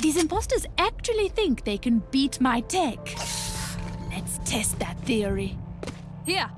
These imposters actually think they can beat my tech. Let's test that theory. Here.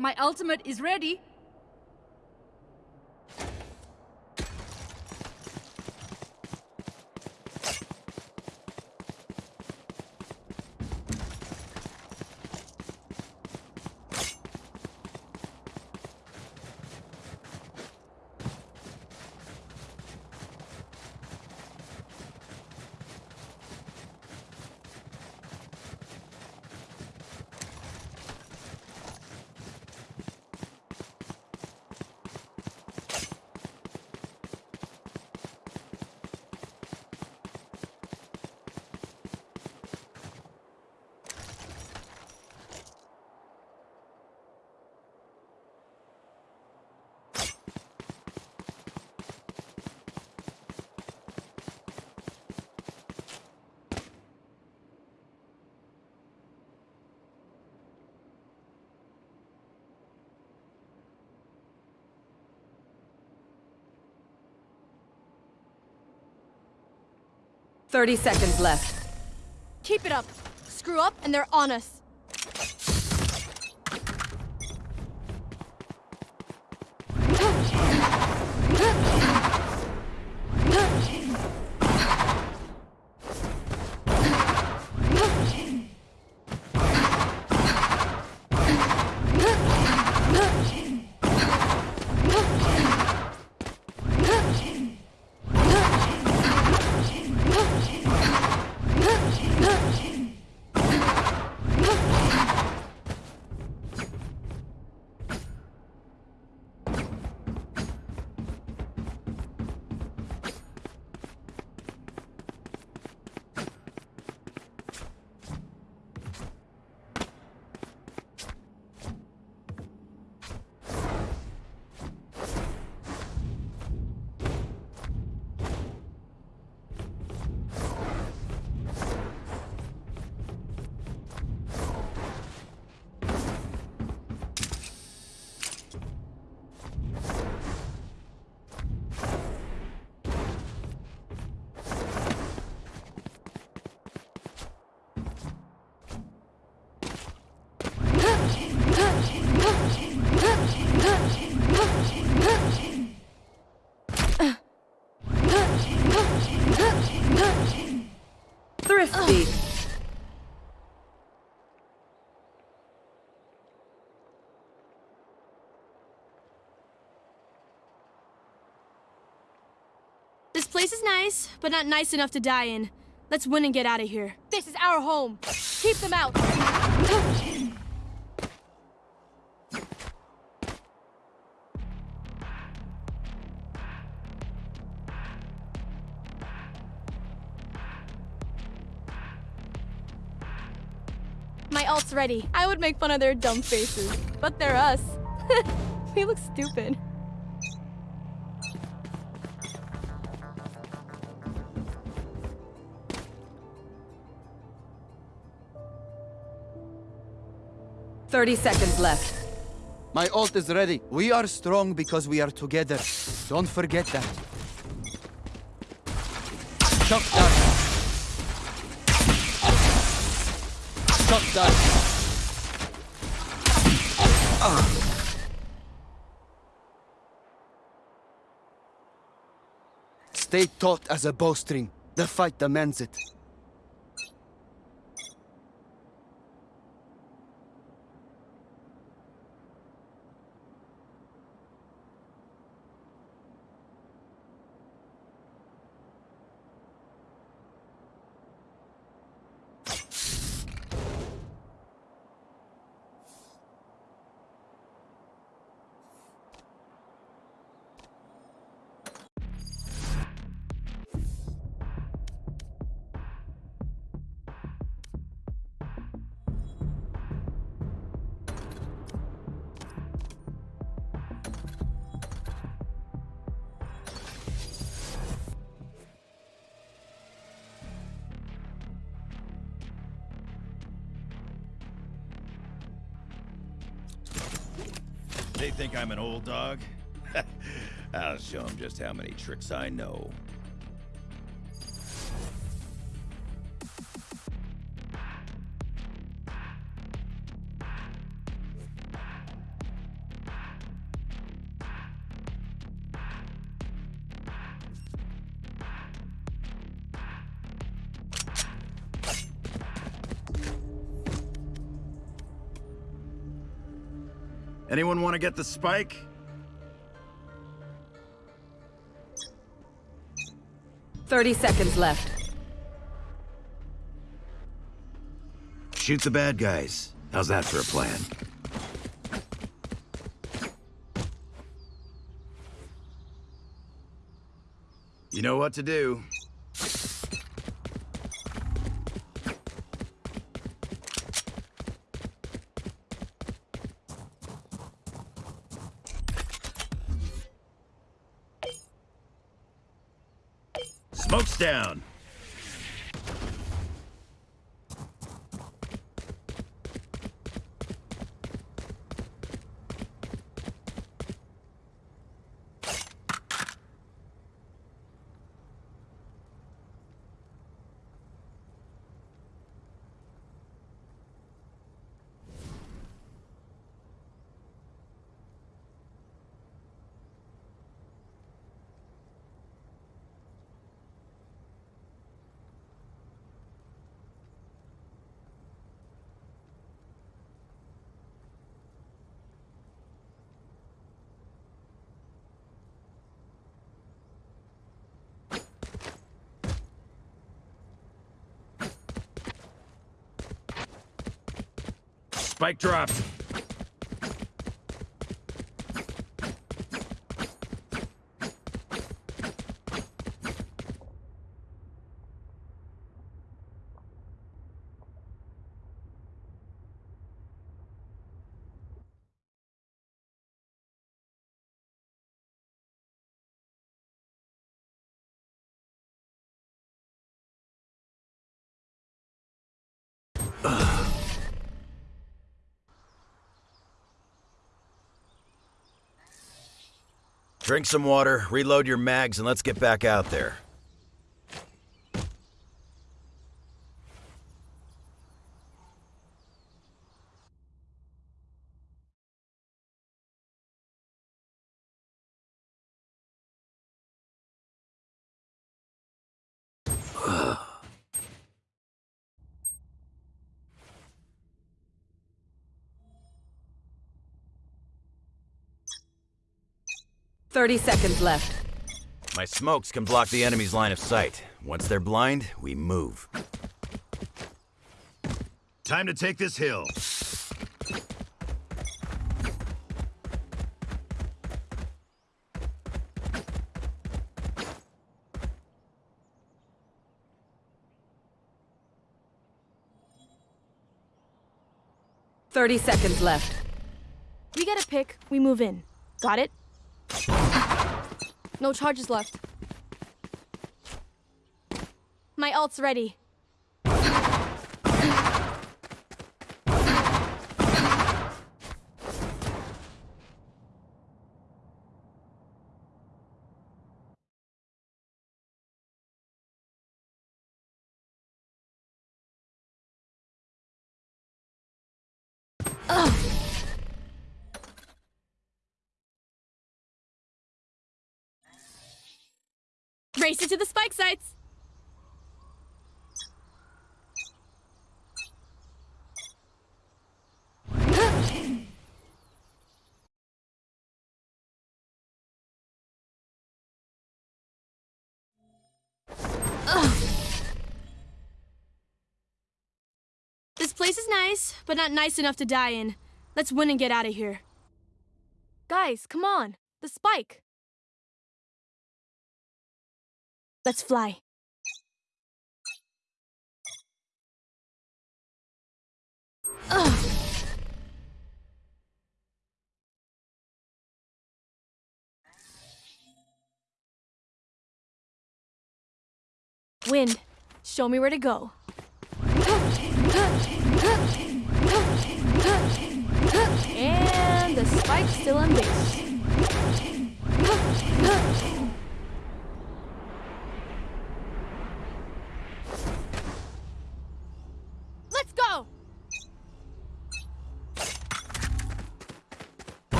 My ultimate is ready. Thirty seconds left. Keep it up. Screw up and they're on us. Place is nice, but not nice enough to die in. Let's win and get out of here. This is our home. Keep them out. My ult's ready. I would make fun of their dumb faces, but they're us. we look stupid. Thirty seconds left. My ult is ready. We are strong because we are together. Don't forget that. Shock dart. Shock dart. Stay taut as a bowstring. The fight demands it. They think I'm an old dog? I'll show them just how many tricks I know. Anyone want to get the spike? Thirty seconds left. Shoot the bad guys. How's that for a plan? You know what to do. Smoke's down. Spike dropped. Drink some water, reload your mags, and let's get back out there. Thirty seconds left. My smokes can block the enemy's line of sight. Once they're blind, we move. Time to take this hill. Thirty seconds left. We get a pick, we move in. Got it? No charges left. My ult's ready. Race it to the spike sites! This place is nice, but not nice enough to die in. Let's win and get out of here. Guys, come on. The spike. Let's fly. Ugh. Wind, show me where to go. And the spike's still on.